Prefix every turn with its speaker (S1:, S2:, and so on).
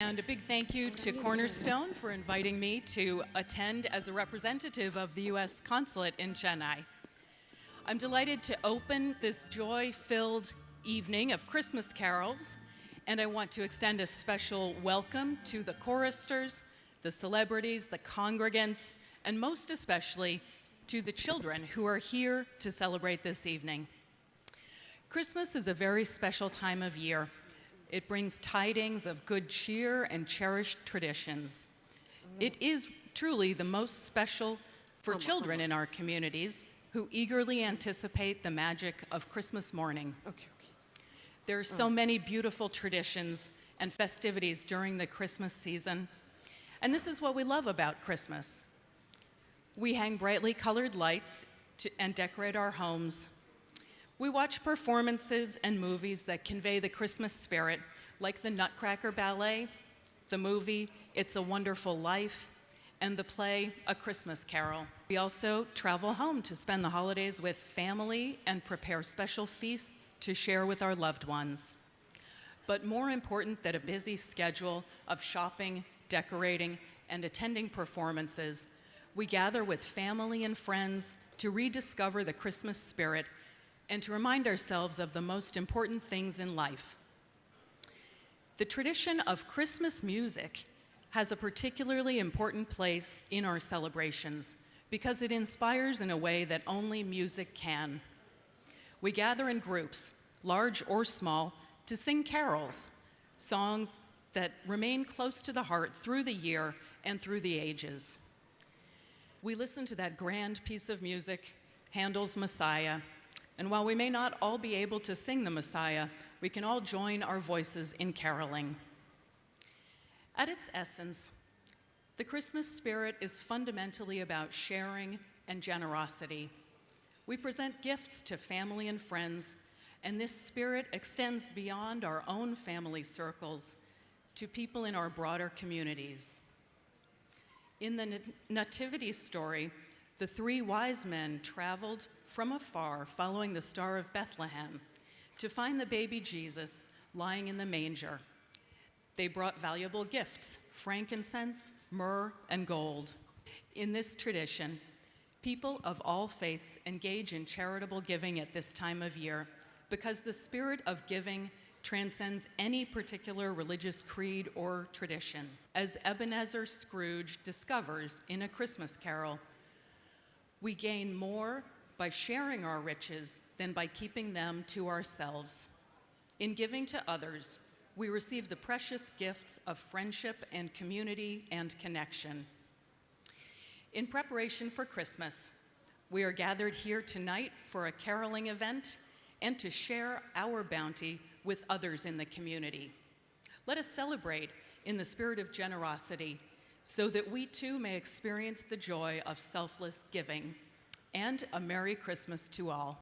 S1: And a big thank you to Cornerstone for inviting me to attend as a representative of the U.S. Consulate in Chennai. I'm delighted to open this joy filled evening of Christmas carols, and I want to extend a special welcome to the choristers, the celebrities, the congregants, and most especially to the children who are here to celebrate this evening. Christmas is a very special time of year it brings tidings of good cheer and cherished traditions. It is truly the most special for children in our communities who eagerly anticipate the magic of Christmas morning. There are so many beautiful traditions and festivities during the Christmas season, and this is what we love about Christmas. We hang brightly colored lights to, and decorate our homes. We watch performances and movies that convey the Christmas spirit, like the Nutcracker Ballet, the movie It's a Wonderful Life, and the play A Christmas Carol. We also travel home to spend the holidays with family and prepare special feasts to share with our loved ones. But more important than a busy schedule of shopping, decorating, and attending performances, we gather with family and friends to rediscover the Christmas spirit and to remind ourselves of the most important things in life. The tradition of Christmas music has a particularly important place in our celebrations because it inspires in a way that only music can. We gather in groups, large or small, to sing carols, songs that remain close to the heart through the year and through the ages. We listen to that grand piece of music, Handel's Messiah, and while we may not all be able to sing the Messiah, we can all join our voices in caroling. At its essence, the Christmas spirit is fundamentally about sharing and generosity. We present gifts to family and friends, and this spirit extends beyond our own family circles to people in our broader communities. In the Nativity story, the three wise men traveled from afar, following the Star of Bethlehem, to find the baby Jesus lying in the manger. They brought valuable gifts frankincense, myrrh, and gold. In this tradition, people of all faiths engage in charitable giving at this time of year because the spirit of giving transcends any particular religious creed or tradition. As Ebenezer Scrooge discovers in A Christmas Carol, we gain more by sharing our riches than by keeping them to ourselves. In giving to others, we receive the precious gifts of friendship and community and connection. In preparation for Christmas, we are gathered here tonight for a caroling event and to share our bounty with others in the community. Let us celebrate in the spirit of generosity so that we too may experience the joy of selfless giving and a Merry Christmas to all.